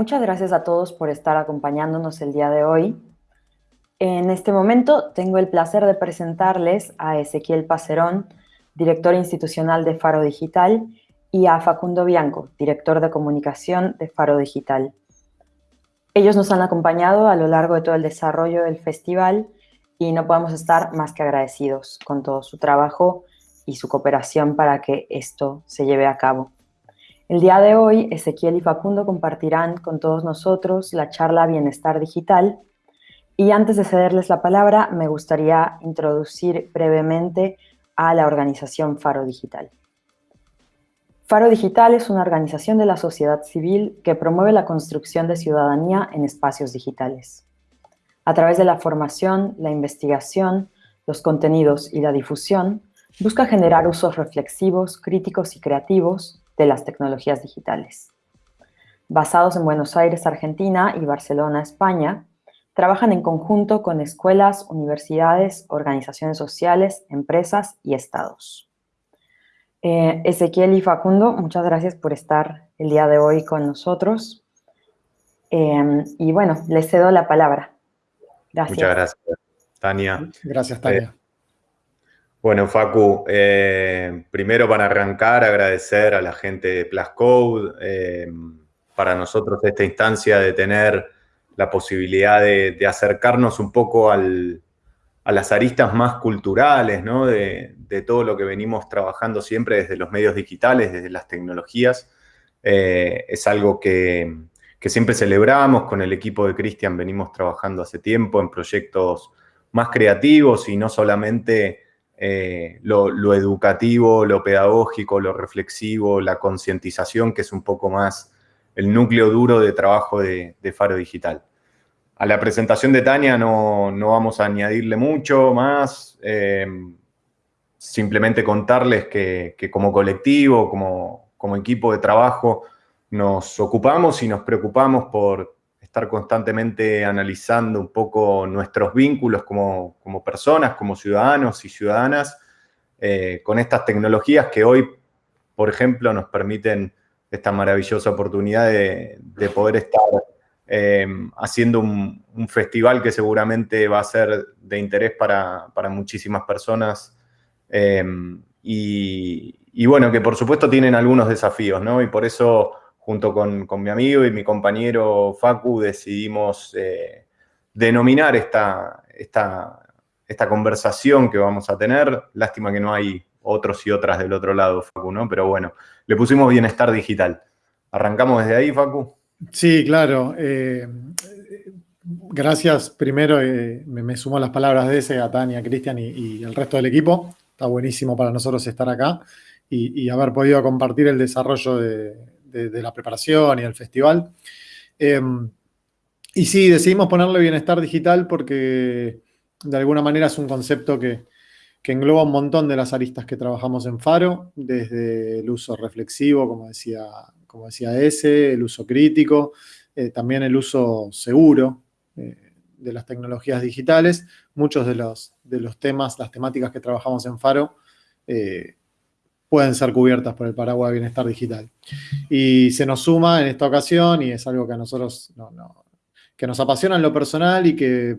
Muchas gracias a todos por estar acompañándonos el día de hoy. En este momento tengo el placer de presentarles a Ezequiel Pacerón, director institucional de Faro Digital, y a Facundo Bianco, director de comunicación de Faro Digital. Ellos nos han acompañado a lo largo de todo el desarrollo del festival y no podemos estar más que agradecidos con todo su trabajo y su cooperación para que esto se lleve a cabo. El día de hoy, Ezequiel y Facundo compartirán con todos nosotros la charla Bienestar Digital y antes de cederles la palabra, me gustaría introducir brevemente a la organización Faro Digital. Faro Digital es una organización de la sociedad civil que promueve la construcción de ciudadanía en espacios digitales. A través de la formación, la investigación, los contenidos y la difusión, busca generar usos reflexivos, críticos y creativos de las tecnologías digitales. Basados en Buenos Aires, Argentina y Barcelona, España, trabajan en conjunto con escuelas, universidades, organizaciones sociales, empresas y estados. Eh, Ezequiel y Facundo, muchas gracias por estar el día de hoy con nosotros. Eh, y bueno, les cedo la palabra. Gracias. Muchas gracias, Tania. Gracias, Tania. Eh, bueno, Facu, primero para arrancar, agradecer a la gente de Plascode, para nosotros esta instancia de tener la posibilidad de acercarnos un poco a las aristas más culturales, ¿no? de, todo lo que venimos trabajando siempre desde los medios digitales, desde las tecnologías. Eh, es algo que, siempre celebramos, con el equipo de Cristian venimos trabajando hace tiempo en proyectos más creativos y no solamente eh, lo, educativo, lo pedagógico, lo reflexivo, la concientización, que es un poco más el núcleo duro de trabajo de Faro Digital. A la presentación de Tania no, vamos a añadirle mucho más, eh, simplemente contarles que, como colectivo, como, como, equipo de trabajo, nos ocupamos y nos preocupamos por estar constantemente analizando un poco nuestros vínculos como, personas, como ciudadanos y ciudadanas, eh, con estas tecnologías que hoy, por ejemplo, nos permiten esta maravillosa oportunidad de, de poder estar Em, haciendo un, festival que seguramente va a ser de interés para, muchísimas personas em, y, bueno, que por supuesto tienen algunos desafíos, ¿no? Y por eso, junto con, mi amigo y mi compañero Facu, decidimos eh, denominar esta, esta, esta conversación que vamos a tener. Lástima que no hay otros y otras del otro lado, Facu, ¿no? Pero bueno, le pusimos bienestar digital. ¿Arrancamos desde ahí, Facu? Sí, claro. Eh, gracias. Primero eh, me, sumo a las palabras de ese, a Tania, Cristian y, el resto del equipo. Está buenísimo para nosotros estar acá y, haber podido compartir el desarrollo de, la preparación y el festival. Em, y sí, decidimos ponerle bienestar digital porque de alguna manera es un concepto que, que engloba un montón de las aristas que trabajamos en Faro, desde el uso reflexivo, como decía como decía ese, el uso crítico, eh, también el uso seguro eh, de las tecnologías digitales. Muchos de los, de los temas, las temáticas que trabajamos en Faro, eh, pueden ser cubiertas por el paraguas de bienestar digital. Y se nos suma en esta ocasión, y es algo que a nosotros que nos apasiona en lo personal y que,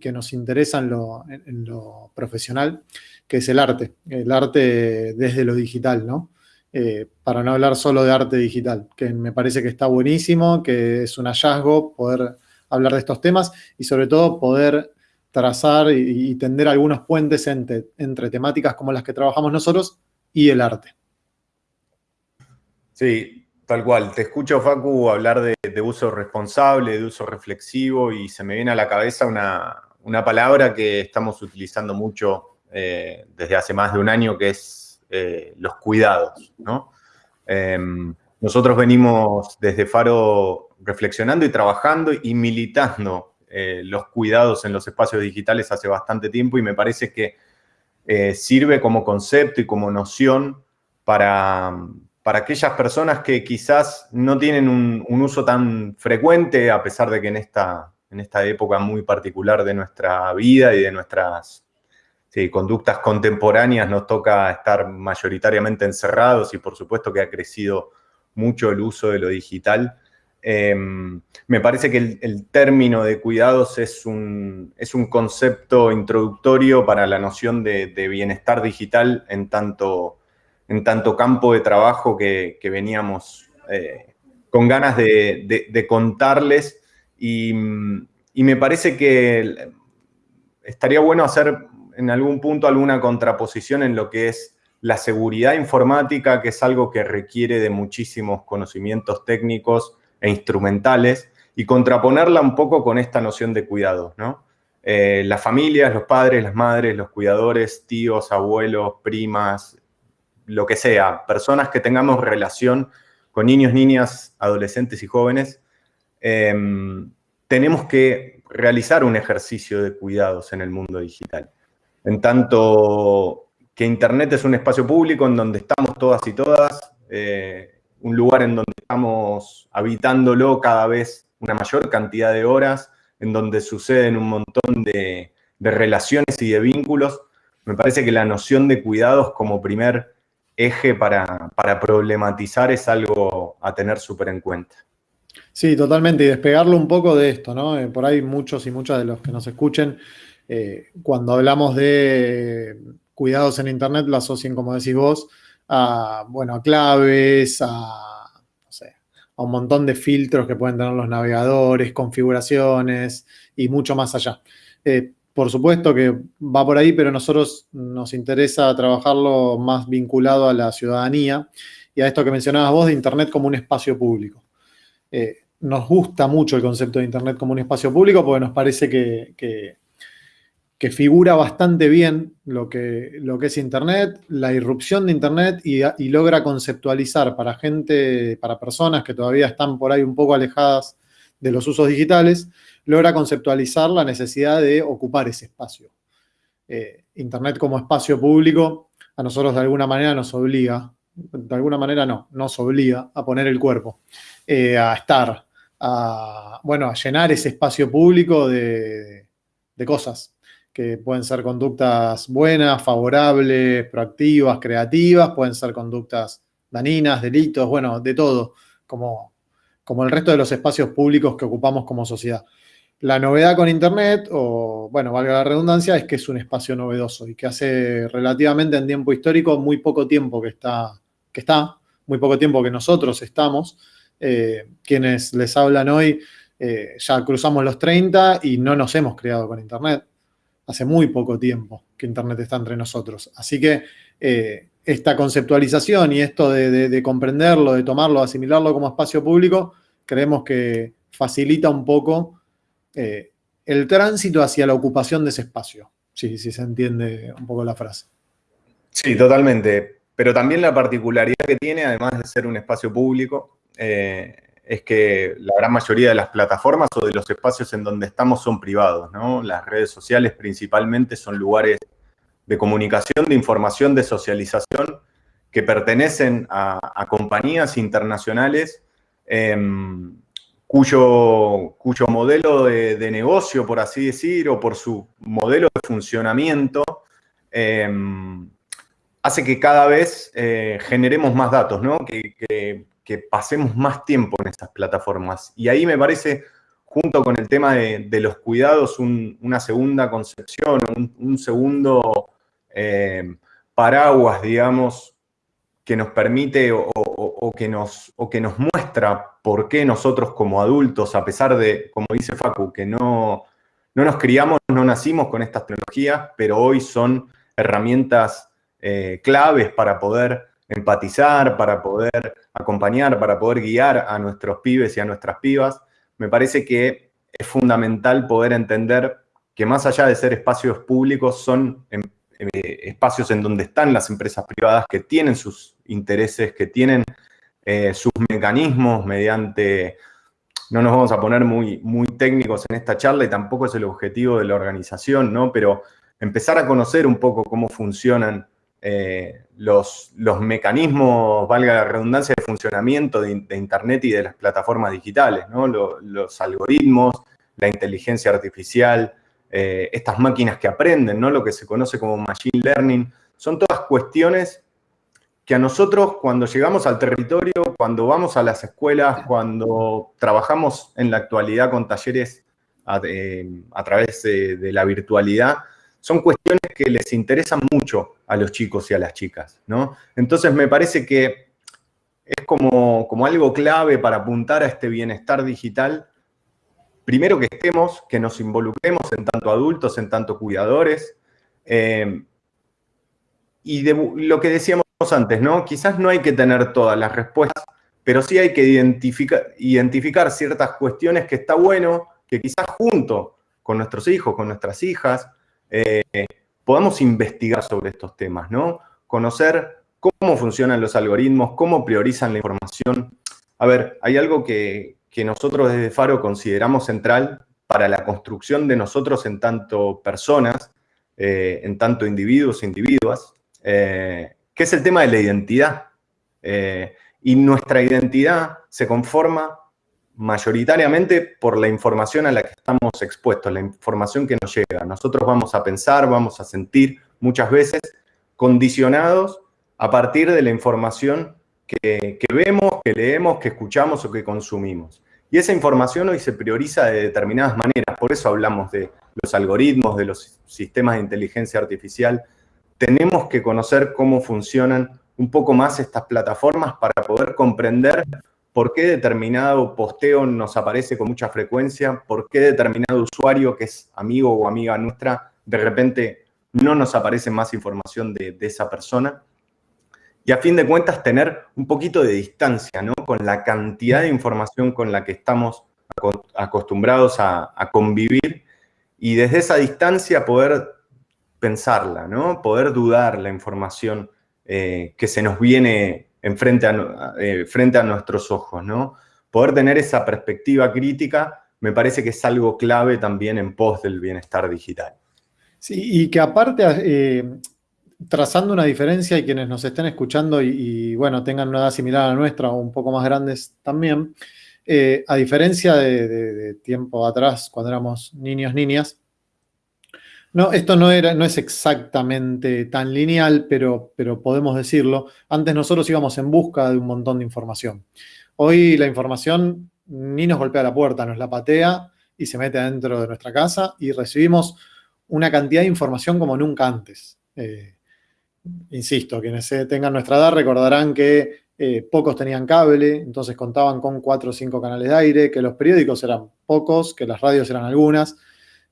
que nos interesa en lo, en lo, profesional, que es el arte, el arte desde lo digital, ¿no? Eh, para no hablar solo de arte digital, que me parece que está buenísimo, que es un hallazgo poder hablar de estos temas y sobre todo poder trazar y, tender algunos puentes entre, temáticas como las que trabajamos nosotros y el arte. Sí, tal cual. Te escucho, Facu, hablar de, uso responsable, de uso reflexivo y se me viene a la cabeza una, palabra que estamos utilizando mucho eh, desde hace más de un año, que es eh, los cuidados, em, nosotros venimos desde Faro reflexionando y trabajando y militando eh, los cuidados en los espacios digitales hace bastante tiempo y me parece que eh, sirve como concepto y como noción para, para aquellas personas que quizás no tienen un, uso tan frecuente, a pesar de que en esta, en esta época muy particular de nuestra vida y de nuestras conductas contemporáneas nos toca estar mayoritariamente encerrados y por supuesto que ha crecido mucho el uso de lo digital. Em, me parece que el, término de cuidados es un, es un, concepto introductorio para la noción de, bienestar digital en tanto, en tanto, campo de trabajo que, veníamos eh, con ganas de, contarles. Y, me parece que estaría bueno hacer en algún punto alguna contraposición en lo que es la seguridad informática, que es algo que requiere de muchísimos conocimientos técnicos, e instrumentales y contraponerla un poco con esta noción de cuidado, ¿no? Eh, las familias, los padres, las madres, los cuidadores, tíos, abuelos, primas, lo que sea, personas que tengamos relación con niños, niñas, adolescentes y jóvenes, em, tenemos que realizar un ejercicio de cuidados en el mundo digital. En tanto que Internet es un espacio público en donde estamos todas y todas, eh, un lugar en donde estamos habitándolo cada vez una mayor cantidad de horas, en donde suceden un montón de, relaciones y de vínculos, me parece que la noción de cuidados como primer eje para, problematizar es algo a tener súper en cuenta. Sí, totalmente, y despegarlo un poco de esto, ¿no? Eh, por ahí muchos y muchas de los que nos escuchen, eh, cuando hablamos de cuidados en Internet, lo asocian, como decís vos, a, bueno, a claves, a, a un montón de filtros que pueden tener los navegadores, configuraciones y mucho más allá. Eh, por supuesto que va por ahí, pero a nosotros nos interesa trabajarlo más vinculado a la ciudadanía y a esto que mencionabas vos de Internet como un espacio público. Eh, nos gusta mucho el concepto de Internet como un espacio público porque nos parece que figura bastante bien lo que, lo que es Internet, la irrupción de Internet y, logra conceptualizar para gente, para personas que todavía están por ahí un poco alejadas de los usos digitales, logra conceptualizar la necesidad de ocupar ese espacio. Eh, Internet como espacio público a nosotros de alguna manera nos obliga, de alguna manera no, nos obliga a poner el cuerpo, eh, a estar, a, bueno, a llenar ese espacio público de, de cosas, que pueden ser conductas buenas, favorables, proactivas, creativas, pueden ser conductas daninas, delitos, bueno, de todo, como, como el resto de los espacios públicos que ocupamos como sociedad. La novedad con Internet, o bueno, valga la redundancia, es que es un espacio novedoso y que hace relativamente en tiempo histórico muy poco tiempo que está, que está muy poco tiempo que nosotros estamos. Eh, quienes les hablan hoy eh, ya cruzamos los 30 y no nos hemos criado con Internet hace muy poco tiempo que Internet está entre nosotros. Así que eh, esta conceptualización y esto de, comprenderlo, de tomarlo, asimilarlo como espacio público, creemos que facilita un poco eh, el tránsito hacia la ocupación de ese espacio, si, si se entiende un poco la frase. Sí, totalmente. Pero también la particularidad que tiene, además de ser un espacio público, eh, es que la gran mayoría de las plataformas o de los espacios en donde estamos son privados, ¿no? Las redes sociales principalmente son lugares de comunicación, de información, de socialización, que pertenecen a, compañías internacionales em, cuyo, cuyo, modelo de, negocio, por así decir, o por su modelo de funcionamiento, em, hace que cada vez eh, generemos más datos, ¿no? Pasemos más tiempo en estas plataformas. Y ahí me parece, junto con el tema de, los cuidados, una segunda concepción, un, segundo eh, paraguas, digamos, que nos permite o, que nos, o que nos muestra por qué nosotros como adultos, a pesar de, como dice Facu, que no, no nos criamos, no nacimos con estas tecnologías, pero hoy son herramientas eh, claves para poder empatizar, para poder acompañar, para poder guiar a nuestros pibes y a nuestras pibas, me parece que es fundamental poder entender que más allá de ser espacios públicos, son em, eh, espacios en donde están las empresas privadas que tienen sus intereses, que tienen eh, sus mecanismos mediante... No nos vamos a poner muy, muy técnicos en esta charla y tampoco es el objetivo de la organización, ¿no? Pero empezar a conocer un poco cómo funcionan eh, los, los, mecanismos, valga la redundancia, de funcionamiento de, Internet y de las plataformas digitales, los, algoritmos, la inteligencia artificial, eh, estas máquinas que aprenden, ¿no? lo que se conoce como machine learning, son todas cuestiones que a nosotros cuando llegamos al territorio, cuando vamos a las escuelas, cuando trabajamos en la actualidad con talleres a, eh, través de, la virtualidad, son cuestiones que les interesan mucho a los chicos y a las chicas, ¿no? Entonces me parece que es como, como algo clave para apuntar a este bienestar digital, primero que estemos, que nos involucremos en tanto adultos, en tanto cuidadores, eh, y de lo que decíamos antes, ¿no? Quizás no hay que tener todas las respuestas, pero sí hay que identificar, ciertas cuestiones que está bueno que quizás junto con nuestros hijos, con nuestras hijas, eh, podamos investigar sobre estos temas, ¿no? Conocer cómo funcionan los algoritmos, cómo priorizan la información. A ver, hay algo que, nosotros desde Faro consideramos central para la construcción de nosotros en tanto personas, eh, en tanto individuos e individuas, eh, que es el tema de la identidad. Eh, y nuestra identidad se conforma mayoritariamente por la información a la que estamos expuestos, la información que nos llega. Nosotros vamos a pensar, vamos a sentir muchas veces condicionados a partir de la información que, que, vemos, que leemos, que escuchamos o que consumimos. Y esa información hoy se prioriza de determinadas maneras, por eso hablamos de los algoritmos, de los sistemas de inteligencia artificial, tenemos que conocer cómo funcionan un poco más estas plataformas para poder comprender por qué determinado posteo nos aparece con mucha frecuencia, por qué determinado usuario que es amigo o amiga nuestra, de repente no nos aparece más información de, esa persona. Y a fin de cuentas tener un poquito de distancia ¿no? con la cantidad de información con la que estamos acostumbrados a, convivir y desde esa distancia poder pensarla, ¿no? Poder dudar la información eh, que se nos viene frente a, eh, frente a nuestros ojos, ¿no? Poder tener esa perspectiva crítica me parece que es algo clave también en pos del bienestar digital. Sí, y que aparte, eh, trazando una diferencia y quienes nos estén escuchando y, bueno, tengan una edad similar a la nuestra o un poco más grandes también, a diferencia de, tiempo atrás, cuando éramos niños, niñas, no, esto no, era, no es exactamente tan lineal, pero, pero podemos decirlo. Antes nosotros íbamos en busca de un montón de información. Hoy la información ni nos golpea la puerta, nos la patea y se mete dentro de nuestra casa y recibimos una cantidad de información como nunca antes. Eh, insisto, quienes tengan nuestra edad recordarán que eh, pocos tenían cable, entonces contaban con cuatro o cinco canales de aire, que los periódicos eran pocos, que las radios eran algunas,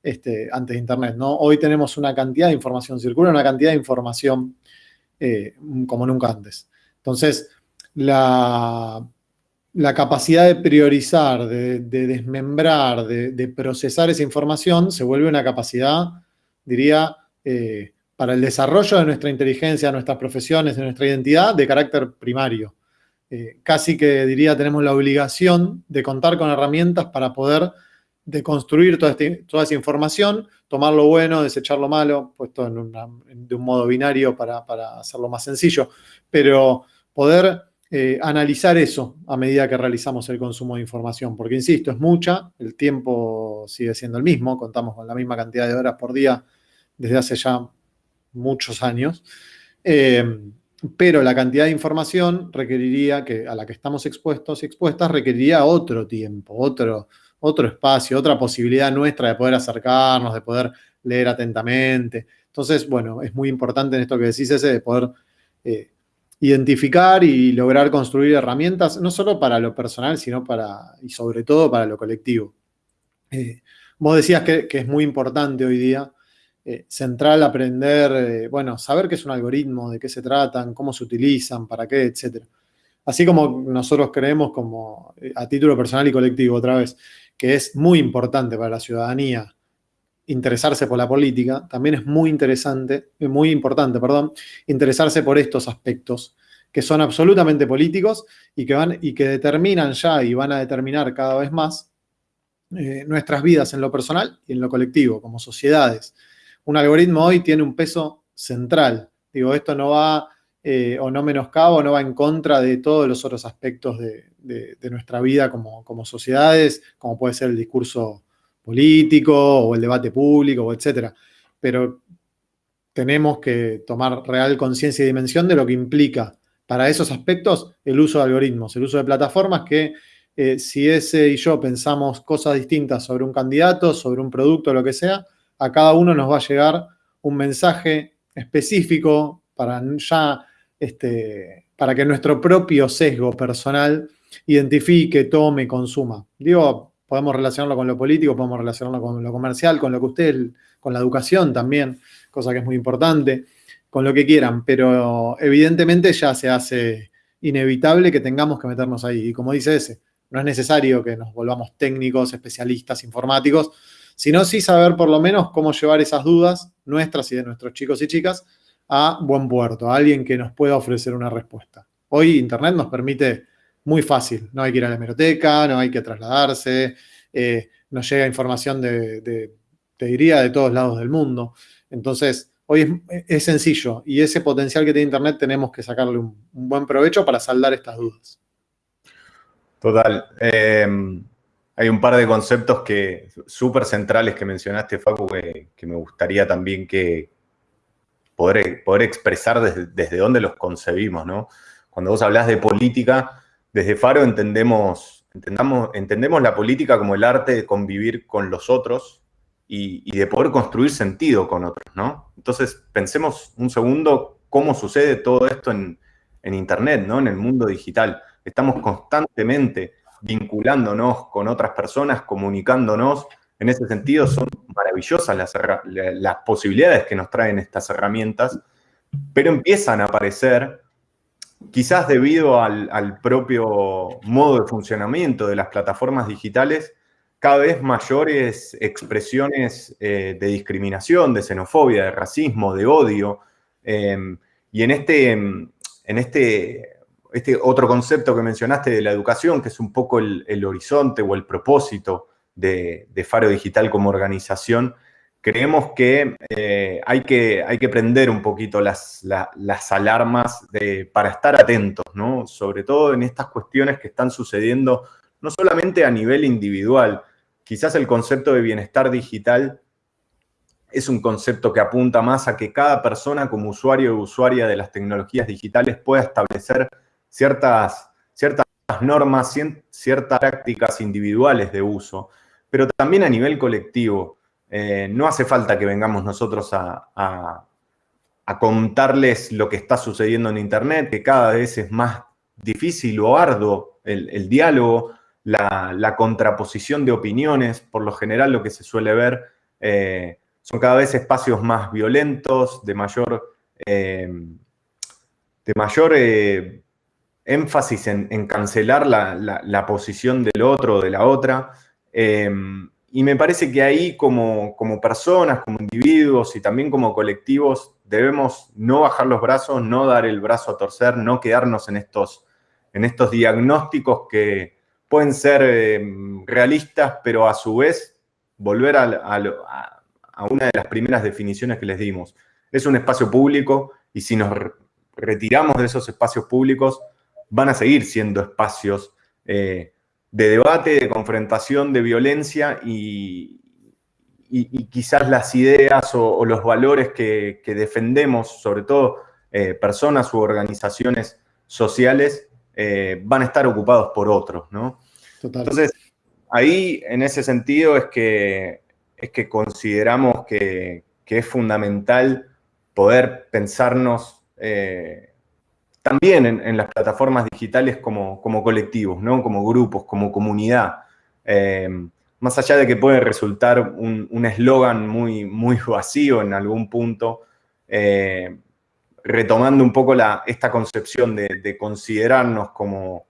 este, antes de Internet. ¿no? Hoy tenemos una cantidad de información, circula una cantidad de información eh, como nunca antes. Entonces, la, capacidad de priorizar, de, desmembrar, de, procesar esa información se vuelve una capacidad, diría, eh, para el desarrollo de nuestra inteligencia, de nuestras profesiones, de nuestra identidad, de carácter primario. Eh, casi que diría tenemos la obligación de contar con herramientas para poder de construir toda, este, toda, esa información, tomar lo bueno, desechar lo malo, puesto en de un modo binario para, hacerlo más sencillo, pero poder eh, analizar eso a medida que realizamos el consumo de información, porque insisto, es mucha, el tiempo sigue siendo el mismo, contamos con la misma cantidad de horas por día desde hace ya muchos años, eh, pero la cantidad de información requeriría, que a la que estamos expuestos y expuestas, requeriría otro tiempo, otro, otro espacio, otra posibilidad nuestra de poder acercarnos, de poder leer atentamente. Entonces, bueno, es muy importante en esto que decís ese de poder eh, identificar y lograr construir herramientas, no solo para lo personal, sino para, y sobre todo para lo colectivo. Eh, vos decías que, es muy importante hoy día, eh, central aprender, bueno, saber qué es un algoritmo, de qué se tratan, cómo se utilizan, para qué, etc. Así como nosotros creemos como a título personal y colectivo, otra vez, que es muy importante para la ciudadanía interesarse por la política, también es muy interesante, muy importante, perdón, interesarse por estos aspectos que son absolutamente políticos y que, van, y que determinan ya y van a determinar cada vez más eh, nuestras vidas en lo personal y en lo colectivo, como sociedades. Un algoritmo hoy tiene un peso central. Digo, esto no va eh, o no menoscaba o no va en contra de todos los otros aspectos de, nuestra vida como, sociedades, como puede ser el discurso político o el debate público, etc. Pero tenemos que tomar real conciencia y dimensión de lo que implica para esos aspectos el uso de algoritmos, el uso de plataformas que eh, si ese y yo pensamos cosas distintas sobre un candidato, sobre un producto, lo que sea, a cada uno nos va a llegar un mensaje específico para ya, este, para que nuestro propio sesgo personal identifique, tome, consuma. Digo, podemos relacionarlo con lo político, podemos relacionarlo con lo comercial, con lo que ustedes, con la educación también, cosa que es muy importante, con lo que quieran, pero evidentemente ya se hace inevitable que tengamos que meternos ahí. Y como dice ese, no es necesario que nos volvamos técnicos, especialistas, informáticos, sino sí saber por lo menos cómo llevar esas dudas nuestras y de nuestros chicos y chicas a buen puerto, a alguien que nos pueda ofrecer una respuesta. Hoy Internet nos permite muy fácil, no hay que ir a la hemeroteca, no hay que trasladarse, eh, nos llega información de, te diría, de todos lados del mundo. Entonces, hoy es, sencillo y ese potencial que tiene Internet tenemos que sacarle un, buen provecho para saldar estas dudas. Total. Eh, hay un par de conceptos que súper centrales que mencionaste, Facu, que, me gustaría también que poder, poder expresar desde, desde dónde los concebimos, ¿no? Cuando vos hablas de política, desde Faro entendemos, entendemos la política como el arte de convivir con los otros y, de poder construir sentido con otros, ¿no? Entonces, pensemos un segundo cómo sucede todo esto en, en Internet, ¿no? En el mundo digital. Estamos constantemente vinculándonos con otras personas, comunicándonos. En ese sentido, son maravillosas las, las posibilidades que nos traen estas herramientas, pero empiezan a aparecer quizás debido al, propio modo de funcionamiento de las plataformas digitales, cada vez mayores expresiones eh, de discriminación, de xenofobia, de racismo, de odio. Em, y en este, en este, este otro concepto que mencionaste de la educación, que es un poco el, horizonte o el propósito de Faro Digital como organización, creemos que, eh, hay que hay que prender un poquito las, las alarmas de, para estar atentos, ¿no? Sobre todo en estas cuestiones que están sucediendo no solamente a nivel individual, quizás el concepto de bienestar digital es un concepto que apunta más a que cada persona como usuario o usuaria de las tecnologías digitales pueda establecer ciertas, ciertas normas, ciertas prácticas individuales de uso, pero también a nivel colectivo. Eh, no hace falta que vengamos nosotros a, contarles lo que está sucediendo en Internet, que cada vez es más difícil o arduo el, diálogo, la, contraposición de opiniones. Por lo general lo que se suele ver eh, son cada vez espacios más violentos, de mayor, eh, de mayor énfasis en, cancelar la, posición del otro o de la otra. Y me parece que ahí como, como personas, como individuos y también como colectivos debemos no bajar los brazos, no dar el brazo a torcer, no quedarnos en estos, en estos diagnósticos que pueden ser em, realistas, pero a su vez volver a, a, una de las primeras definiciones que les dimos. Es un espacio público y si nos retiramos de esos espacios públicos, van a seguir siendo espacios eh, de debate, de confrontación, de violencia y, quizás las ideas o, los valores que, defendemos, sobre todo eh, personas u organizaciones sociales, eh, van a estar ocupados por otros, ¿no? Entonces, ahí, en ese sentido, es que, es que consideramos que, es fundamental poder pensarnos eh, también en, las plataformas digitales como, como, colectivos, ¿no? como grupos, como comunidad. Eh, más allá de que puede resultar un eslogan muy, muy vacío en algún punto, eh, retomando un poco la, esta concepción de, considerarnos como,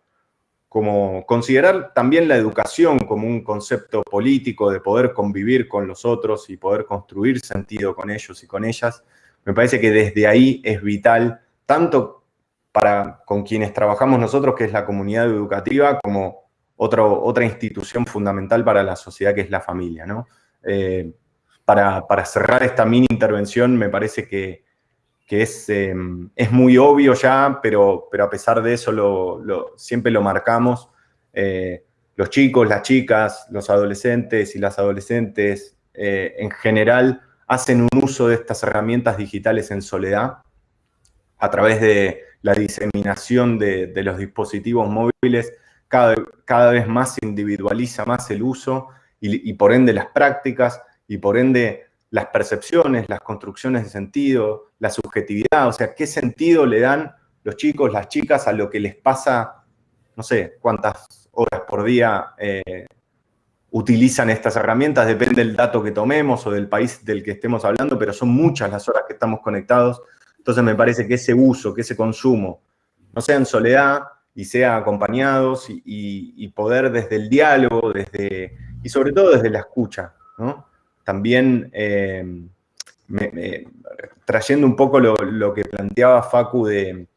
como, considerar también la educación como un concepto político de poder convivir con los otros y poder construir sentido con ellos y con ellas, me parece que desde ahí es vital, tanto para con quienes trabajamos nosotros, que es la comunidad educativa, como otra institución fundamental para la sociedad, que es la familia. Eh, para, cerrar esta mini intervención, me parece que, es, em, es, muy obvio ya, pero, pero a pesar de eso siempre lo marcamos. Eh, los chicos, las chicas, los adolescentes y las adolescentes eh, en general hacen un uso de estas herramientas digitales en soledad a través de la diseminación de, los dispositivos móviles cada, cada, vez más individualiza más el uso y, y, por ende las prácticas y por ende las percepciones, las construcciones de sentido, la subjetividad, o sea, qué sentido le dan los chicos, las chicas a lo que les pasa, no sé, cuántas horas por día eh, utilizan estas herramientas, depende del dato que tomemos o del país del que estemos hablando, pero son muchas las horas que estamos conectados. Entonces me parece que ese uso, que ese consumo, no sea en soledad y sea acompañados y, poder desde el diálogo, desde, y sobre todo desde la escucha, También eh, trayendo un poco lo, que planteaba Facu del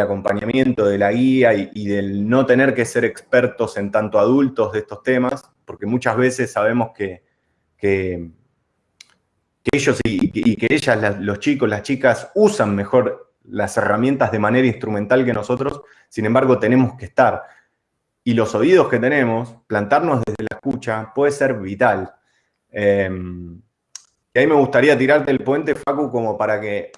acompañamiento, de la guía y, del no tener que ser expertos en tanto adultos de estos temas, porque muchas veces sabemos que, que, ellos y, que ellas, los chicos, las chicas, usan mejor las herramientas de manera instrumental que nosotros, sin embargo tenemos que estar. Y los oídos que tenemos, plantarnos desde la escucha, puede ser vital. Em, y ahí me gustaría tirarte el puente, Facu, como para que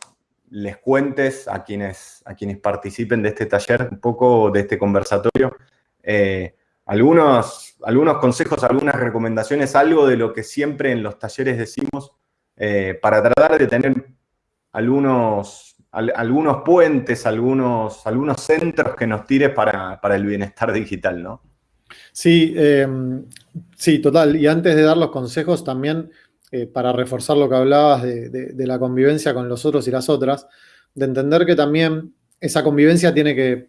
les cuentes a quienes, a quienes participen de este taller, un poco de este conversatorio, eh, algunos, algunos consejos, algunas recomendaciones, algo de lo que siempre en los talleres decimos, eh, para tratar de tener algunos, algunos puentes, algunos, algunos centros que nos tires para, el bienestar digital, ¿no? Sí, em, sí, total. Y antes de dar los consejos, también eh, para reforzar lo que hablabas de, de, la convivencia con los otros y las otras, de entender que también esa convivencia tiene que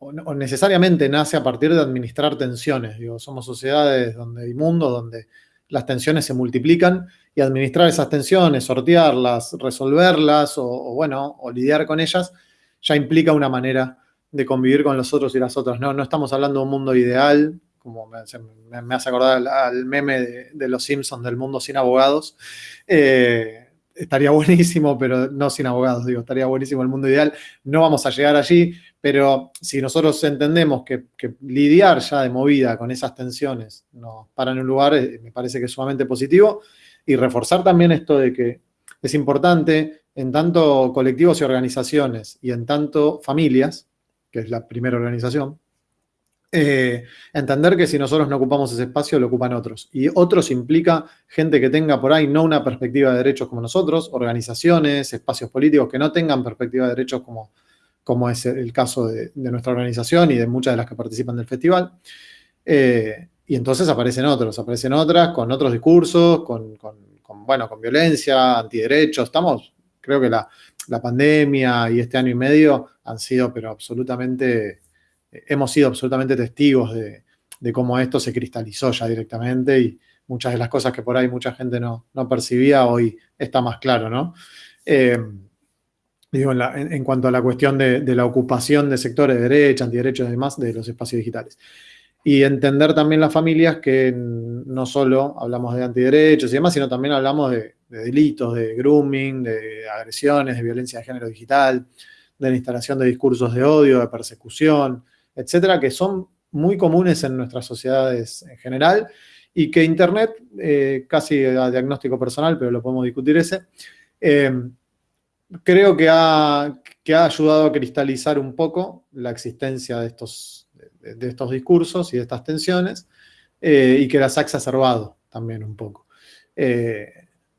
o, necesariamente nace a partir de administrar tensiones. Digo, somos sociedades donde hay mundos donde las tensiones se multiplican y administrar esas tensiones, sortearlas, resolverlas o, bueno, o lidiar con ellas, ya implica una manera de convivir con los otros y las otras. No, no estamos hablando de un mundo ideal, como me, hace acordar al, meme de, los Simpsons del mundo sin abogados. Eh, estaría buenísimo, pero no sin abogados, digo, estaría buenísimo el mundo ideal. No vamos a llegar allí, pero si nosotros entendemos que, lidiar ya de movida con esas tensiones nos para en un lugar, eh, me parece que es sumamente positivo. Y reforzar también esto de que es importante en tanto colectivos y organizaciones y en tanto familias, que es la primera organización, eh, entender que si nosotros no ocupamos ese espacio, lo ocupan otros. Y otros implica gente que tenga por ahí no una perspectiva de derechos como nosotros, organizaciones, espacios políticos que no tengan perspectiva de derechos como, como es el caso de, nuestra organización y de muchas de las que participan del festival. Eh, y entonces aparecen otros, aparecen otras con otros discursos, con, bueno, con violencia, antiderechos. Estamos, creo que la, pandemia y este año y medio han sido, pero absolutamente hemos sido absolutamente testigos de, cómo esto se cristalizó ya directamente y muchas de las cosas que por ahí mucha gente no, percibía hoy está más claro, ¿no? Eh, digo, en, cuanto a la cuestión de, la ocupación de sectores de derecha, antiderechos y demás de los espacios digitales. Y entender también las familias que no solo hablamos de antiderechos y demás, sino también hablamos de, de delitos, de grooming, de agresiones, de violencia de género digital, de la instalación de discursos de odio, de persecución, etcétera, que son muy comunes en nuestras sociedades en general y que Internet, eh, casi a diagnóstico personal, pero lo podemos discutir ese, eh, creo que ha, que ha ayudado a cristalizar un poco la existencia de estos, de, estos discursos y de estas tensiones eh, y que las ha exacerbado también un poco.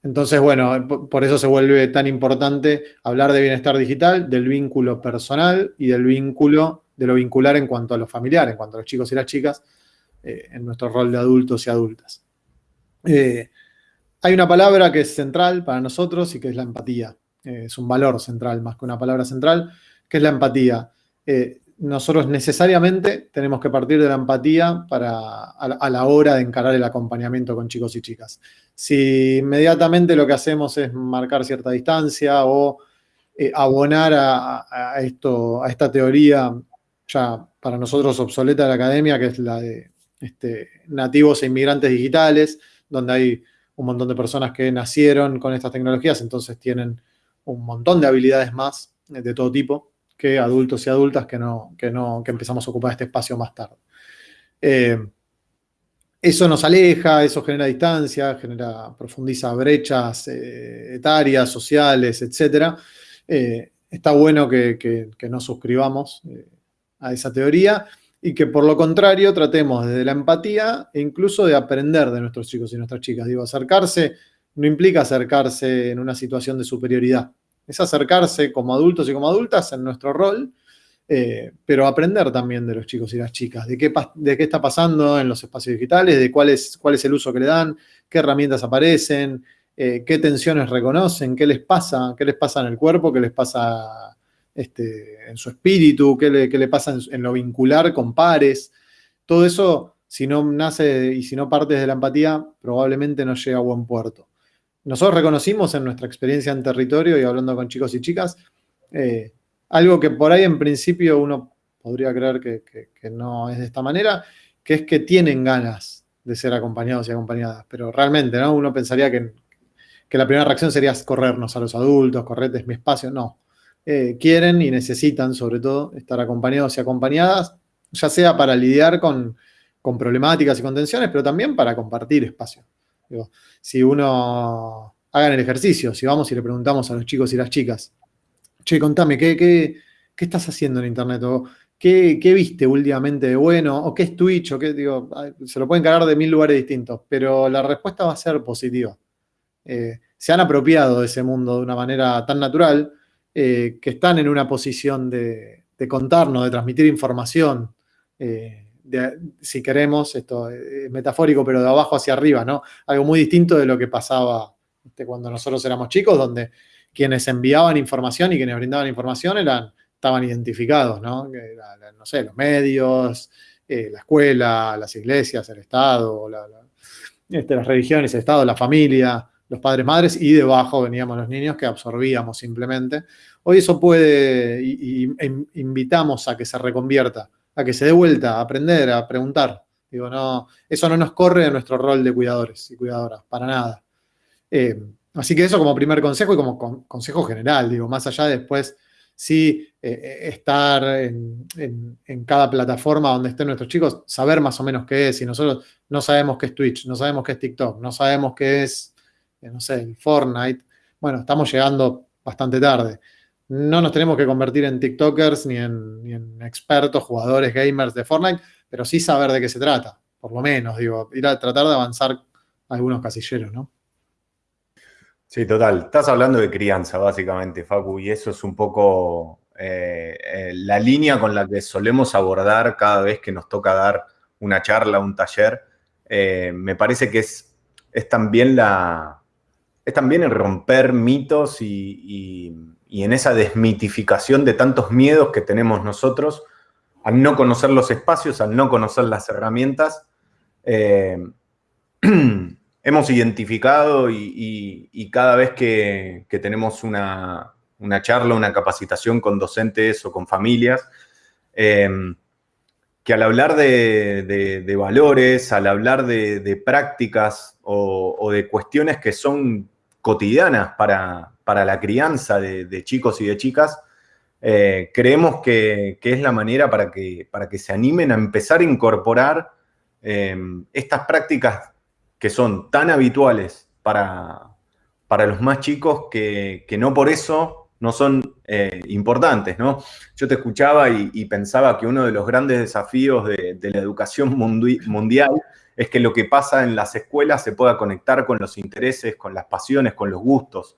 entonces, bueno, por eso se vuelve tan importante hablar de bienestar digital, del vínculo personal y del vínculo de lo vincular en cuanto a lo familiar, en cuanto a los chicos y las chicas, eh, en nuestro rol de adultos y adultas. Eh, hay una palabra que es central para nosotros y que es la empatía. Eh, es un valor central más que una palabra central, que es la empatía. nosotros necesariamente tenemos que partir de la empatía para, a, la hora de encarar el acompañamiento con chicos y chicas. Si inmediatamente lo que hacemos es marcar cierta distancia o abonar a, esto, a esta teoría ya para nosotros obsoleta de la academia, que es la de este, nativos e inmigrantes digitales, donde hay un montón de personas que nacieron con estas tecnologías, entonces tienen un montón de habilidades más de todo tipo que adultos y adultas que, no, que, no, que empezamos a ocupar este espacio más tarde. Eh, eso nos aleja, eso genera distancia, genera, profundiza brechas eh, etarias, sociales, etc. está bueno que, que, nos suscribamos eh, a esa teoría y que por lo contrario tratemos desde la empatía e incluso de aprender de nuestros chicos y nuestras chicas. Digo, acercarse no implica acercarse en una situación de superioridad, es acercarse como adultos y como adultas en nuestro rol, eh, pero aprender también de los chicos y las chicas, de qué, de qué está pasando en los espacios digitales, de cuál es, cuál es el uso que le dan, qué herramientas aparecen, eh, qué tensiones reconocen, qué les pasa, qué les pasa en el cuerpo, qué les pasa este, en su espíritu, qué le, pasa en, lo vincular con pares. Todo eso, si no nace y si no parte de la empatía, probablemente no llega a buen puerto. Nosotros reconocimos en nuestra experiencia en territorio y hablando con chicos y chicas, eh, algo que por ahí en principio uno podría creer que, no es de esta manera, que es que tienen ganas de ser acompañados y acompañadas, pero realmente, ¿no? Uno pensaría que, la primera reacción sería corrernos a los adultos, correr es mi espacio, no. Eh, quieren y necesitan, sobre todo, estar acompañados y acompañadas, ya sea para lidiar con, problemáticas y contenciones, pero también para compartir espacio. Si uno hagan el ejercicio, si vamos y le preguntamos a los chicos y las chicas, che, contame, ¿qué, qué, estás haciendo en Internet? ¿O qué, viste últimamente de bueno? ¿O qué es Twitch? ¿O qué, digo, se lo pueden cargar de mil lugares distintos, pero la respuesta va a ser positiva. Eh, se han apropiado de ese mundo de una manera tan natural eh, que están en una posición de, contarnos, de transmitir información, eh, si queremos, esto es metafórico, pero de abajo hacia arriba, ¿no? Algo muy distinto de lo que pasaba este, cuando nosotros éramos chicos, donde quienes enviaban información y quienes brindaban información eran, estaban identificados, ¿no? no sé, los medios, eh, la escuela, las iglesias, el Estado, este, las religiones, el Estado, la familia, los padres, madres, y debajo veníamos los niños que absorbíamos simplemente. Hoy eso puede, e invitamos a que se reconvierta, a que se dé vuelta, a aprender, a preguntar. Digo, no, eso no nos corre de nuestro rol de cuidadores y cuidadoras, para nada. Eh, así que eso como primer consejo y como consejo general, digo, más allá de después sí eh, estar en, cada plataforma donde estén nuestros chicos, saber más o menos qué es, y nosotros no sabemos qué es Twitch, no sabemos qué es TikTok, no sabemos qué es no sé, Fortnite. Bueno, estamos llegando bastante tarde. No nos tenemos que convertir en TikTokers ni en, expertos, jugadores, gamers de Fortnite, pero sí saber de qué se trata, por lo menos, digo, ir a tratar de avanzar algunos casilleros, ¿no? Sí, total. Estás hablando de crianza, básicamente, Facu, y eso es un poco eh, eh, la línea con la que solemos abordar cada vez que nos toca dar una charla, un taller. Eh, me parece que es, es también la, es también en romper mitos y, en esa desmitificación de tantos miedos que tenemos nosotros al no conocer los espacios, al no conocer las herramientas. Eh, hemos identificado y, cada vez que, tenemos una, charla, una capacitación con docentes o con familias, eh, que al hablar de, valores, al hablar de, prácticas o, de cuestiones que son cotidianas para, la crianza de, chicos y de chicas, eh, creemos que, es la manera para que, para que se animen a empezar a incorporar eh, estas prácticas que son tan habituales para, para los más chicos que, no por eso no son eh, importantes, ¿no? Yo te escuchaba y, pensaba que uno de los grandes desafíos de, de la educación mundial es que lo que pasa en las escuelas se pueda conectar con los intereses, con las pasiones, con los gustos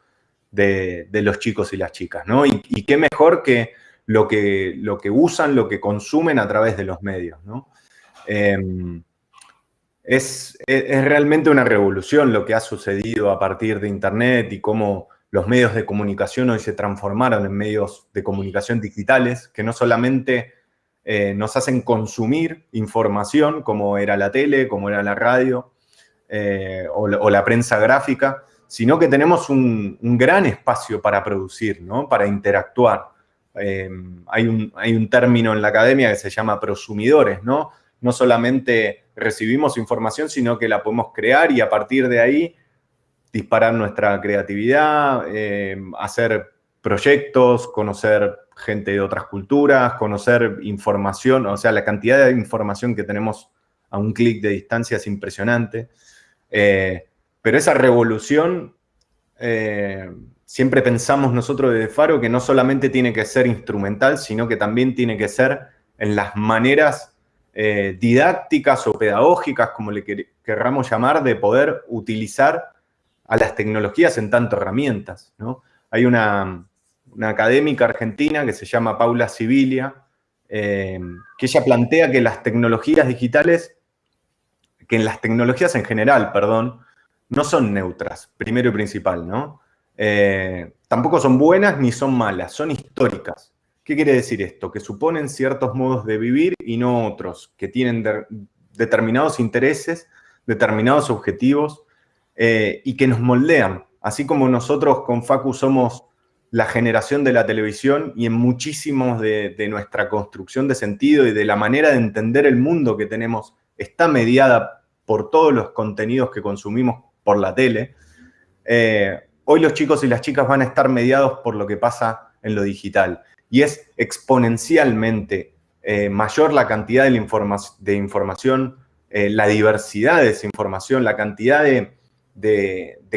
de, los chicos y las chicas, ¿no? Y, qué mejor que lo, que lo que usan, lo que consumen a través de los medios, ¿no? Em, es, es, realmente una revolución lo que ha sucedido a partir de Internet y cómo los medios de comunicación hoy se transformaron en medios de comunicación digitales, que no solamente eh, nos hacen consumir información como era la tele, como era la radio eh, o, la, prensa gráfica, sino que tenemos un, gran espacio para producir, ¿no? para interactuar. Eh, hay, un, hay, un, término en la academia que se llama prosumidores, ¿no? No solamente recibimos información, sino que la podemos crear y a partir de ahí disparar nuestra creatividad, hacer proyectos, conocer gente de otras culturas, conocer información, o sea, la cantidad de información que tenemos a un clic de distancia es impresionante. Eh, pero esa revolución eh, siempre pensamos nosotros desde Faro que no solamente tiene que ser instrumental, sino que también tiene que ser en las maneras eh, didácticas o pedagógicas, como le querramos llamar, de poder utilizar a las tecnologías en tanto herramientas. Hay una, académica argentina que se llama Paula Sibilia, eh, que ella plantea que las tecnologías digitales, que en las tecnologías en general, perdón, no son neutras, primero y principal, ¿no? Eh, tampoco son buenas ni son malas, son históricas. ¿Qué quiere decir esto? Que suponen ciertos modos de vivir y no otros, que tienen determinados intereses, determinados objetivos eh, y que nos moldean. Así como nosotros con Facu somos la generación de la televisión y en muchísimos de, nuestra construcción de sentido y de la manera de entender el mundo que tenemos está mediada por todos los contenidos que consumimos por la tele. Eh, hoy los chicos y las chicas van a estar mediados por lo que pasa en lo digital. Y es exponencialmente eh, mayor la cantidad de, información, eh, la diversidad de esa información, la cantidad de,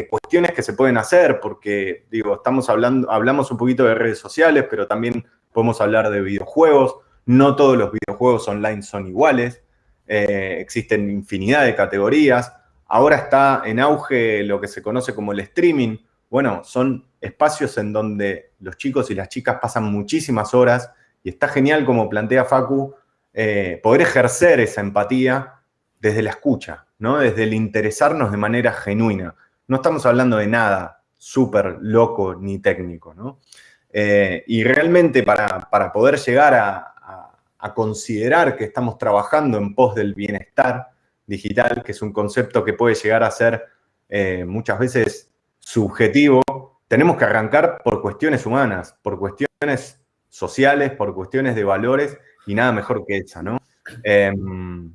cuestiones que se pueden hacer, porque, digo, estamos hablando, hablamos un poquito de redes sociales, pero también podemos hablar de videojuegos. No todos los videojuegos online son iguales. Eh, existen infinidad de categorías. Ahora está en auge lo que se conoce como el streaming, bueno, son espacios en donde los chicos y las chicas pasan muchísimas horas y está genial, como plantea Facu, eh, poder ejercer esa empatía desde la escucha, ¿no? Desde el interesarnos de manera genuina. No estamos hablando de nada súper loco ni técnico, ¿no? Eh, y realmente para, poder llegar a, considerar que estamos trabajando en pos del bienestar digital, que es un concepto que puede llegar a ser eh, muchas veces subjetivo, tenemos que arrancar por cuestiones humanas, por cuestiones sociales, por cuestiones de valores y nada mejor que esa, ¿no? Em,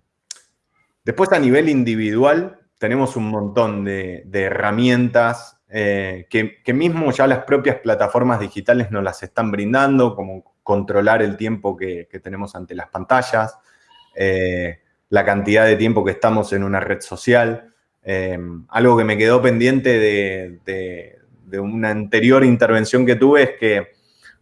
después a nivel individual tenemos un montón de, herramientas eh, que, mismo ya las propias plataformas digitales nos las están brindando, como controlar el tiempo que, tenemos ante las pantallas, eh, la cantidad de tiempo que estamos en una red social, Em, algo que me quedó pendiente de, una anterior intervención que tuve es que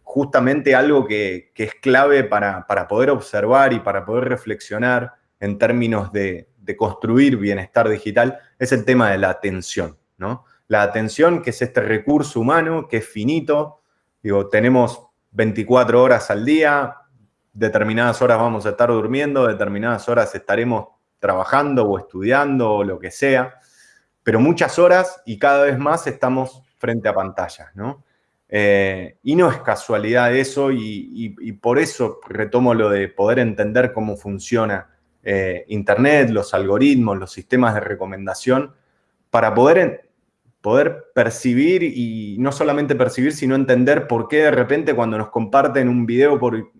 justamente algo que, es clave para, poder observar y para poder reflexionar en términos de, construir bienestar digital es el tema de la atención, ¿no? La atención, que es este recurso humano, que es finito, digo, tenemos 24 horas al día, determinadas horas vamos a estar durmiendo, determinadas horas estaremos trabajando o estudiando o lo que sea, pero muchas horas y cada vez más estamos frente a pantallas, ¿no? Eh, y no es casualidad eso y, por eso retomo lo de poder entender cómo funciona eh, Internet, los algoritmos, los sistemas de recomendación, para poder, poder percibir y no solamente percibir, sino entender por qué de repente cuando nos comparten un video por,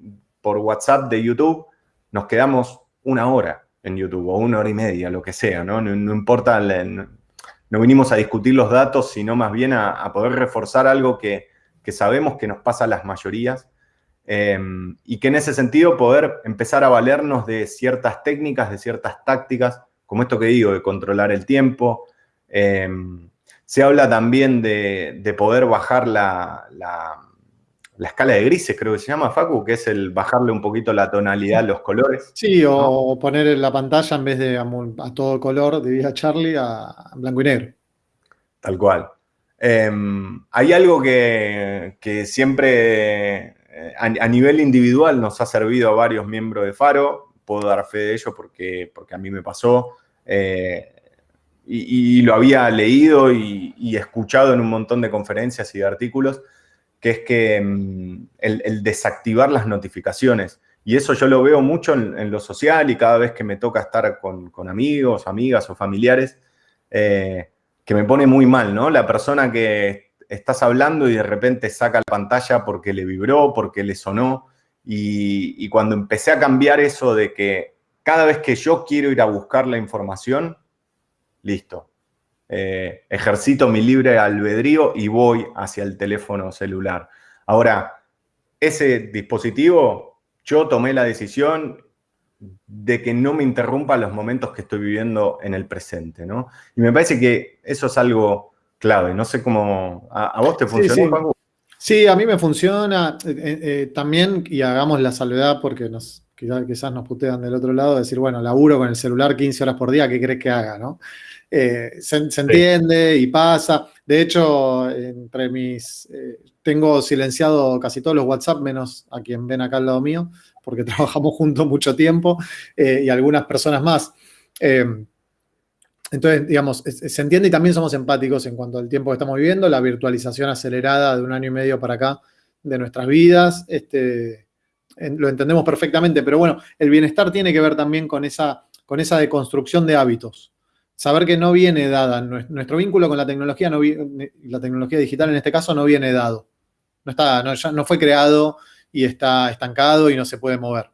por WhatsApp de YouTube, nos quedamos una hora en YouTube o una hora y media, lo que sea, ¿no? No, importa, no vinimos a discutir los datos, sino más bien a, poder reforzar algo que, sabemos que nos pasa a las mayorías em, y que en ese sentido poder empezar a valernos de ciertas técnicas, de ciertas tácticas, como esto que digo, de controlar el tiempo. Em, se habla también de, poder bajar la la escala de grises, creo que se llama, Facu, que es el bajarle un poquito la tonalidad a los colores. Sí, o poner en la pantalla en vez de a, todo color, de Charlie, a blanco y negro. Tal cual. Em, hay algo que, siempre a, nivel individual nos ha servido a varios miembros de Faro, puedo dar fe de ello porque, porque a mí me pasó, eh, y, lo había leído y escuchado en un montón de conferencias y de artículos, que es que mm, el, desactivar las notificaciones. Y eso yo lo veo mucho en, lo social y cada vez que me toca estar con, amigos, amigas o familiares, eh, que me pone muy mal, ¿no? La persona que estás hablando y de repente saca la pantalla porque le vibró, porque le sonó. Y, cuando empecé a cambiar eso de que cada vez que yo quiero ir a buscar la información, listo, eh, ejercito mi libre albedrío y voy hacia el teléfono celular. Ahora, ese dispositivo, yo tomé la decisión de que no me interrumpa los momentos que estoy viviendo en el presente, ¿no? Y me parece que eso es algo clave. No sé cómo... ¿A, vos te funcionó, sí, Sí, a mí me funciona. Eh, también, y hagamos la salvedad porque nos, quizás, nos putean del otro lado, decir, bueno, laburo con el celular 15 horas por día, ¿qué crees que haga? ¿no? se, entiende y pasa. De hecho, entre mis tengo silenciado casi todos los WhatsApp, menos a quien ven acá al lado mío, porque trabajamos juntos mucho tiempo, eh, y algunas personas más. Entonces, digamos, se entiende y también somos empáticos en cuanto al tiempo que estamos viviendo, la virtualización acelerada de un año y medio para acá de nuestras vidas, este, lo entendemos perfectamente, pero bueno, el bienestar tiene que ver también con esa, con esa deconstrucción de hábitos. Saber que no viene dada, nuestro vínculo con la tecnología, no, la tecnología digital en este caso no viene dado. No, está, no, fue creado y está estancado y no se puede mover.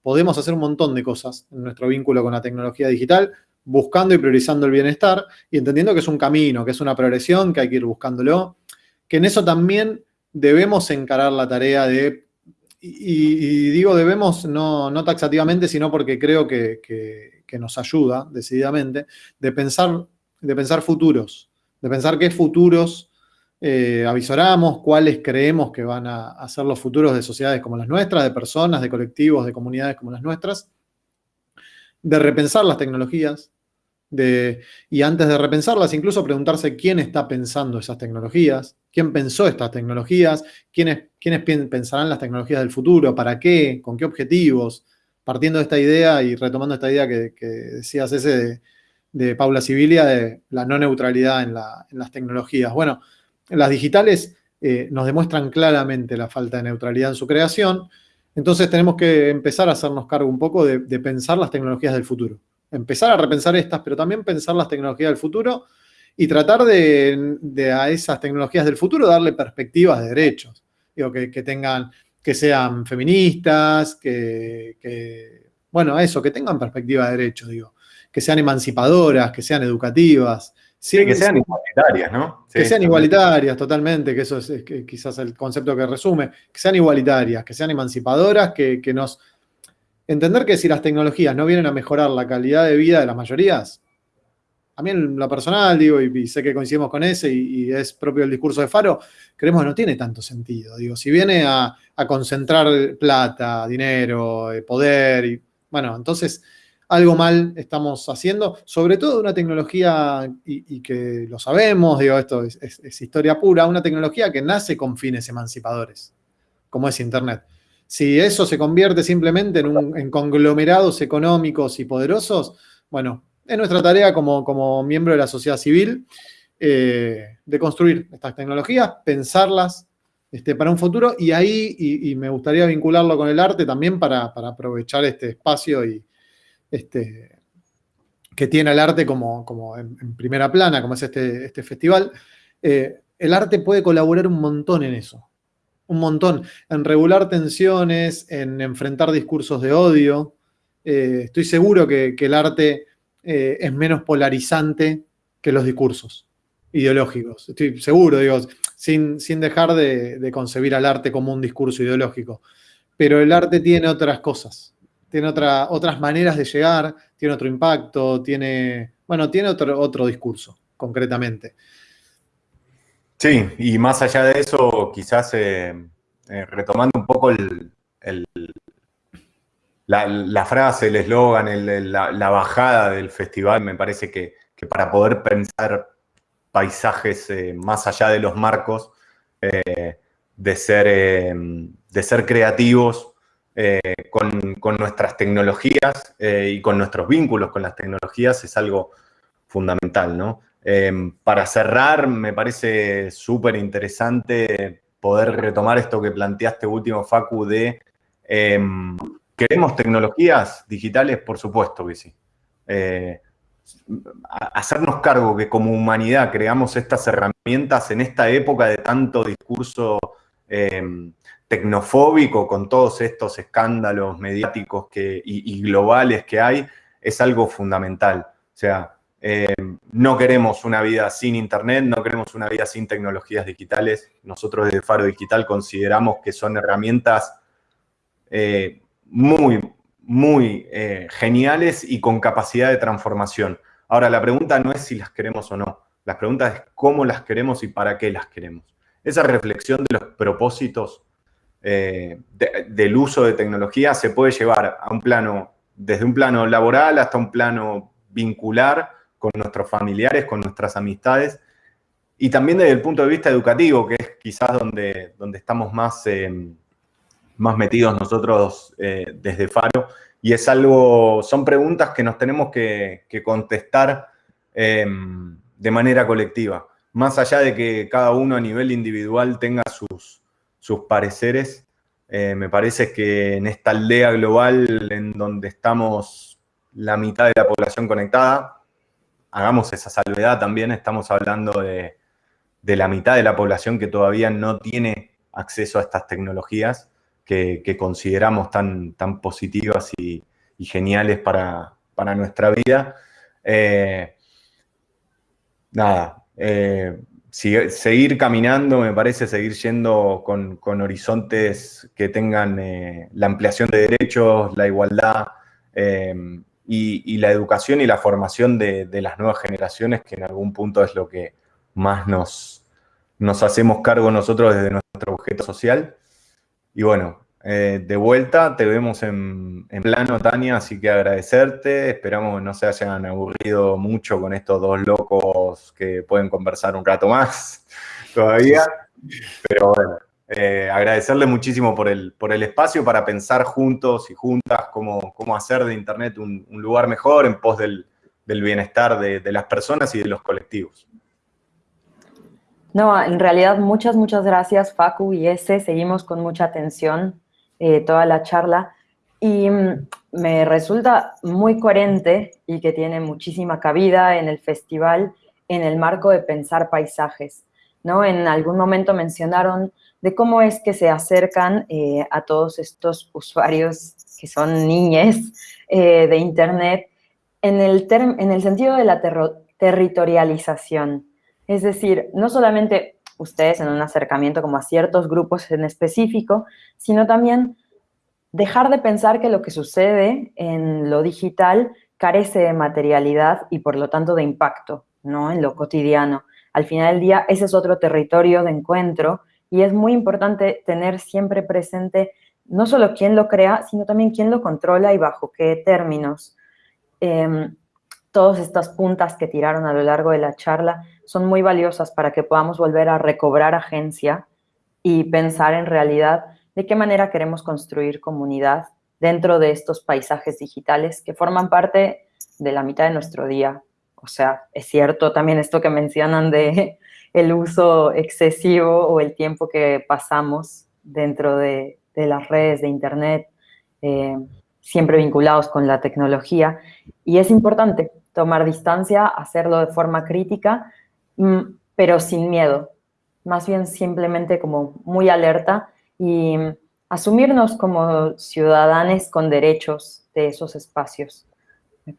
Podemos hacer un montón de cosas en nuestro vínculo con la tecnología digital, buscando y priorizando el bienestar y entendiendo que es un camino, que es una progresión, que hay que ir buscándolo, que en eso también debemos encarar la tarea de, y, digo debemos no, no, taxativamente, sino porque creo que, que, nos ayuda decididamente, de pensar, de pensar futuros, de pensar qué futuros eh, avisoramos cuáles creemos que van a, ser los futuros de sociedades como las nuestras, de personas, de colectivos, de comunidades como las nuestras, de repensar las tecnologías, de, y antes de repensarlas, incluso preguntarse quién está pensando esas tecnologías, quién pensó estas tecnologías, quiénes, quiénes pensarán las tecnologías del futuro, para qué, con qué objetivos, partiendo de esta idea y retomando esta idea que, decías ese de, Paula Sibilia, de la no neutralidad en, en las tecnologías. Bueno, las digitales eh, nos demuestran claramente la falta de neutralidad en su creación, entonces tenemos que empezar a hacernos cargo un poco de, pensar las tecnologías del futuro. Empezar a repensar estas, pero también pensar las tecnologías del futuro y tratar de, a esas tecnologías del futuro darle perspectivas de derechos. Digo, que, tengan, que sean feministas, que, que, bueno, eso, que tengan perspectiva de derechos, digo. Que sean emancipadoras, que sean educativas, Sí, que sean igualitarias, ¿no? que sean igualitarias, totalmente, que eso es, quizás el concepto que resume, que sean igualitarias, que sean emancipadoras, que, nos... Entender que si las tecnologías no vienen a mejorar la calidad de vida de las mayorías, a mí en lo personal, digo, y, sé que coincidimos con ese, y, es propio del discurso de Faro, creemos que no tiene tanto sentido. Digo, si viene a, a concentrar plata, dinero, eh, poder, y bueno, entonces algo mal estamos haciendo, sobre todo una tecnología, y, que lo sabemos, digo, esto es, historia pura, una tecnología que nace con fines emancipadores, como es Internet. Si eso se convierte simplemente en, conglomerados económicos y poderosos, bueno, es nuestra tarea como, como miembro de la sociedad civil eh, de construir estas tecnologías, pensarlas este, para un futuro, y ahí, y, me gustaría vincularlo con el arte también para, para aprovechar este espacio y, este, que tiene el arte como, como en, primera plana, como es este, este festival, eh, el arte puede colaborar un montón en eso. Un montón. En regular tensiones, en enfrentar discursos de odio. Eh, estoy seguro que, el arte eh, es menos polarizante que los discursos ideológicos. Estoy seguro, digo, sin, sin dejar de, de concebir al arte como un discurso ideológico. Pero el arte tiene otras cosas tiene otra, otras maneras de llegar, tiene otro impacto, tiene, bueno, tiene otro, otro discurso, concretamente. Sí, y más allá de eso, quizás eh, eh, retomando un poco el, la, frase, el eslogan, la, bajada del festival, me parece que, para poder pensar paisajes eh, más allá de los marcos, de, ser, de ser creativos, eh, con, nuestras tecnologías eh, y con nuestros vínculos con las tecnologías es algo fundamental, ¿no? Em, para cerrar, me parece súper interesante poder retomar esto que planteaste último, Facu, de em, ¿queremos tecnologías digitales? Por supuesto que sí. Eh, hacernos cargo que como humanidad creamos estas herramientas en esta época de tanto discurso em, tecnofóbico con todos estos escándalos mediáticos y, globales que hay, es algo fundamental. O sea, eh, no queremos una vida sin Internet, no queremos una vida sin tecnologías digitales. Nosotros desde Faro Digital consideramos que son herramientas eh, muy, muy eh, geniales y con capacidad de transformación. Ahora, la pregunta no es si las queremos o no. Las preguntas es cómo las queremos y para qué las queremos. Esa reflexión de los propósitos eh, del uso de tecnología se puede llevar a un plano, desde un plano laboral hasta un plano vincular con nuestros familiares, con nuestras amistades, y también desde el punto de vista educativo, que es quizás donde, donde estamos más, eh, más metidos nosotros eh, desde Faro, y es algo, son preguntas que nos tenemos que, contestar em, de manera colectiva. Más allá de que cada uno a nivel individual tenga sus, sus pareceres, eh, me parece que en esta aldea global en donde estamos la mitad de la población conectada, hagamos esa salvedad también, estamos hablando de, la mitad de la población que todavía no tiene acceso a estas tecnologías que, consideramos tan, tan positivas y, geniales para, nuestra vida. Eh, nada, eh, seguir caminando, me parece, seguir yendo con, horizontes que tengan eh, la ampliación de derechos, la igualdad y, la educación y la formación de, las nuevas generaciones, que en algún punto es lo que más nos, nos hacemos cargo nosotros desde nuestro objeto social. Y bueno, eh, de vuelta, te vemos en, plano, Tania, así que agradecerte. Esperamos que no se hayan aburrido mucho con estos dos locos que pueden conversar un rato más todavía. Pero bueno, eh, agradecerle muchísimo por el, por el espacio para pensar juntos y juntas cómo, cómo hacer de Internet un, lugar mejor en pos del, bienestar de, de las personas y de los colectivos. No, en realidad muchas, muchas gracias Facu y ese. Seguimos con mucha atención eh, toda la charla y mm, me resulta muy coherente y que tiene muchísima cabida en el festival en el marco de pensar paisajes. ¿no? En algún momento mencionaron de cómo es que se acercan eh, a todos estos usuarios que son niñes eh, de Internet en el, en el sentido de la territorialización. Es decir, no solamente ustedes en un acercamiento como a ciertos grupos en específico, sino también dejar de pensar que lo que sucede en lo digital carece de materialidad y por lo tanto de impacto, ¿no? En lo cotidiano. Al final del día, ese es otro territorio de encuentro y es muy importante tener siempre presente no solo quién lo crea, sino también quién lo controla y bajo qué términos. Em, todas estas puntas que tiraron a lo largo de la charla son muy valiosas para que podamos volver a recobrar agencia y pensar en realidad de qué manera queremos construir comunidad dentro de estos paisajes digitales que forman parte de la mitad de nuestro día. O sea, es cierto también esto que mencionan de el uso excesivo o el tiempo que pasamos dentro de, las redes de Internet, eh, siempre vinculados con la tecnología. Y es importante tomar distancia, hacerlo de forma crítica, pero sin miedo, más bien simplemente como muy alerta y asumirnos como ciudadanos con derechos de esos espacios.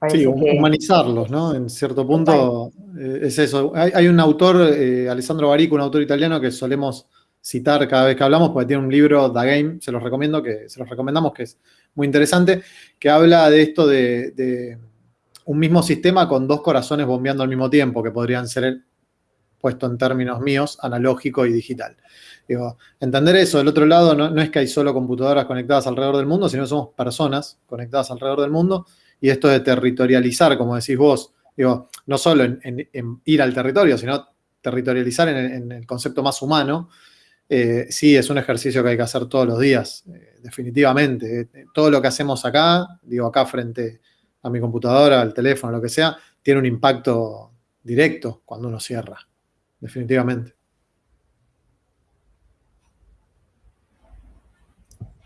sí, humanizarlos, ¿no? En cierto punto eh, es eso. Hay, un autor, eh, Alessandro Barico, un autor italiano que solemos citar cada vez que hablamos, porque tiene un libro, The Game, se los recomiendo, que se los recomendamos, que es muy interesante, que habla de esto de, de un mismo sistema con dos corazones bombeando al mismo tiempo, que podrían ser el, puesto en términos míos, analógico y digital. Digo, entender eso, del otro lado, no, es que hay solo computadoras conectadas alrededor del mundo, sino que somos personas conectadas alrededor del mundo, y esto de territorializar, como decís vos, digo, no solo en, ir al territorio, sino territorializar en, el concepto más humano, eh, sí es un ejercicio que hay que hacer todos los días, eh, definitivamente. todo lo que hacemos acá, digo, acá frente a mi computadora, al teléfono, lo que sea, tiene un impacto directo cuando uno cierra definitivamente.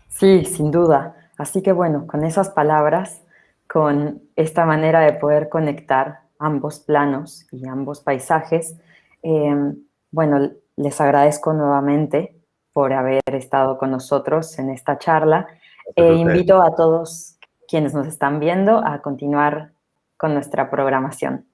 Sí, sin duda. Así que bueno, con esas palabras, con esta manera de poder conectar ambos planos y ambos paisajes, em, bueno, les agradezco nuevamente por haber estado con nosotros en esta charla. E invito a todos quienes nos están viendo a continuar con nuestra programación.